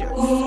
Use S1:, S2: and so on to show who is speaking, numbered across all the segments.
S1: 我。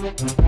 S1: Thank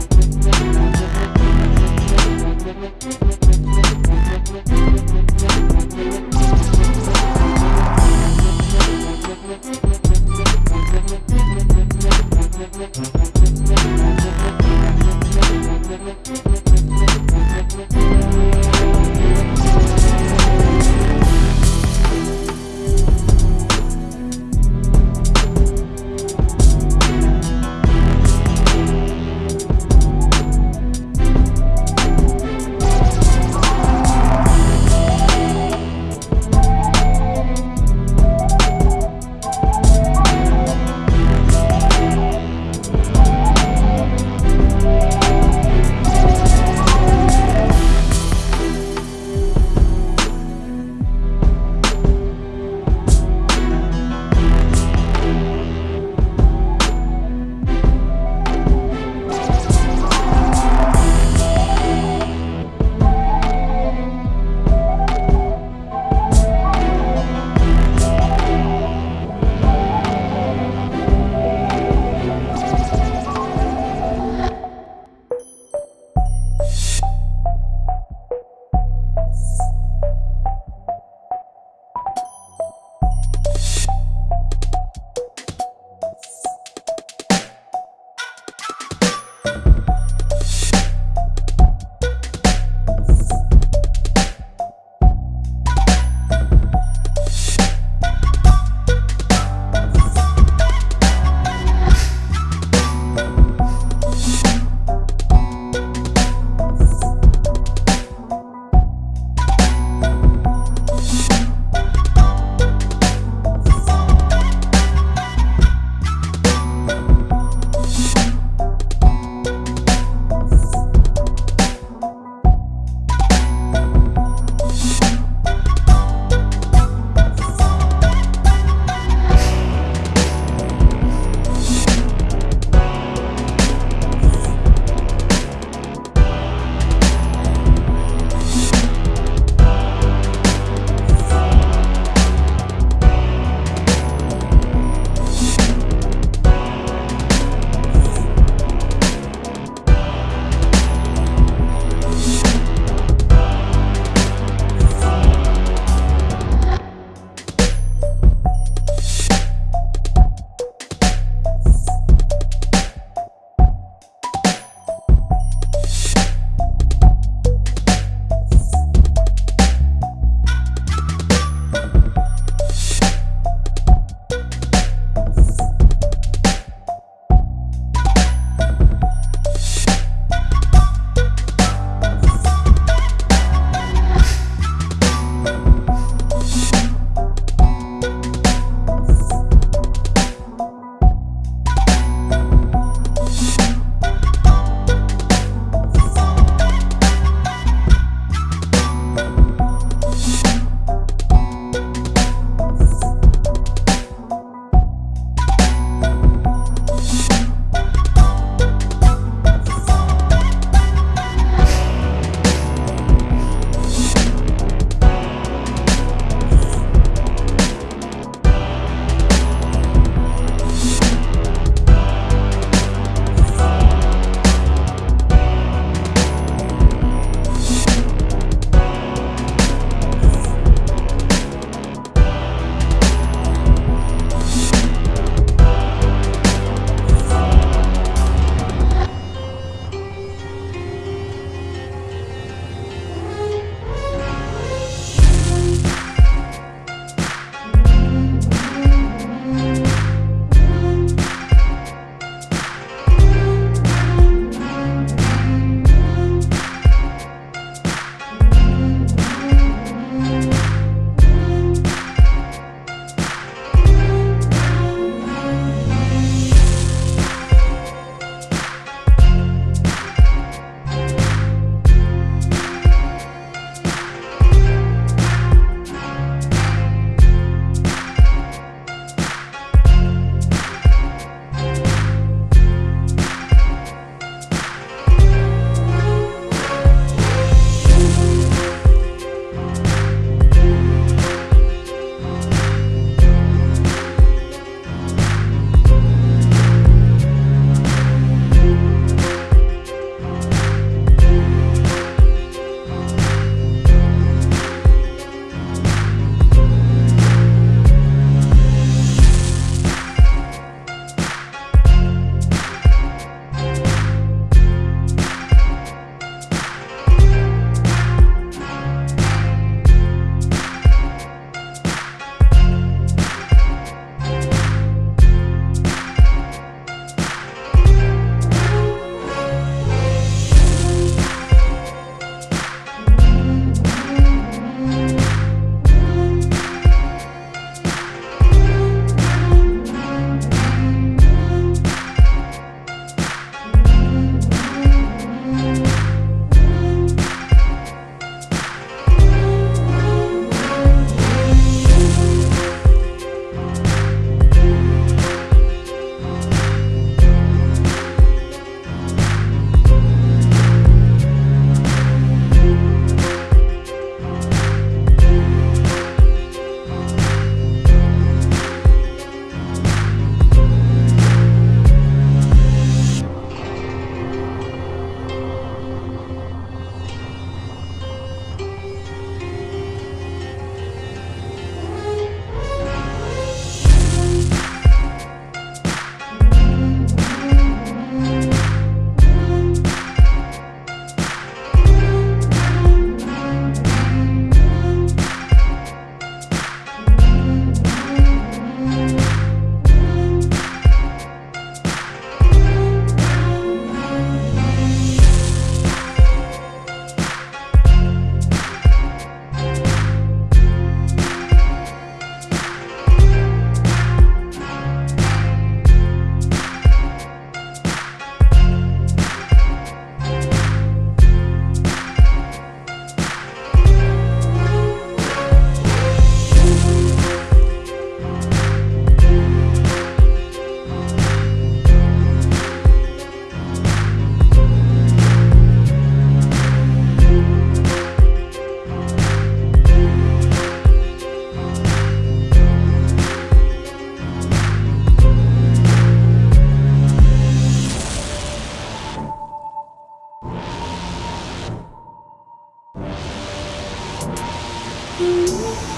S1: Música uhum.